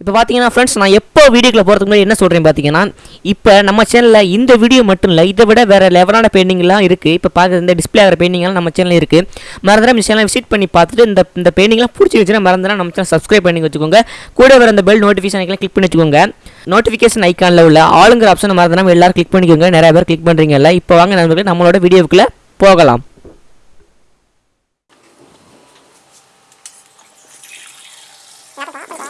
இப்போ பார்த்தீங்கன்னா ஃப்ரெண்ட்ஸ் நான் எப்போ வீடியோக்கில் போகிறதுக்கு முன்னாடி என்ன சொல்கிறேன் பார்த்தீங்கன்னா இப்போ நம்ம சேனலில் இந்த வீடியோ மட்டும் இல்லை இதை விட வேறு லெவலான பெயிண்டிங்லாம் இருக்குது இப்போ பார்க்குறது இந்த டிஸ்பிளே ஆகிற பெயிண்டிங்லாம் நம்ம சேனலில் இருக்குது மறந்துடா இந்த சேனலை விசிட் பண்ணி பார்த்துட்டு இந்த இந்த பெயிண்டிங்லாம் பிடிச்சி வச்சுன்னா மறந்துடா நம்ம சேனல் சப்ஸ்கிரைப் பண்ணி வச்சுக்கோங்க. கூட வர இந்த பெல் நோட்டிஃபிகேஷன் ஐக்கான கிளிக் பண்ணி வச்சுக்கோங்க. நோட்டிஃபிகேஷன் ஐக்கானில் உள்ள ஆளுங்கிற ஆப்ஷன் மறந்துடாமல் எல்லோரும் கிளிக் பண்ணிக்கோங்க. நிறைய பேர் கிளிக் பண்ணுறீங்கல்ல இப்போ வாங்க நம்மளுக்கு நம்மளோட வீடியோக்குள்ளே போகலாம். Yeah,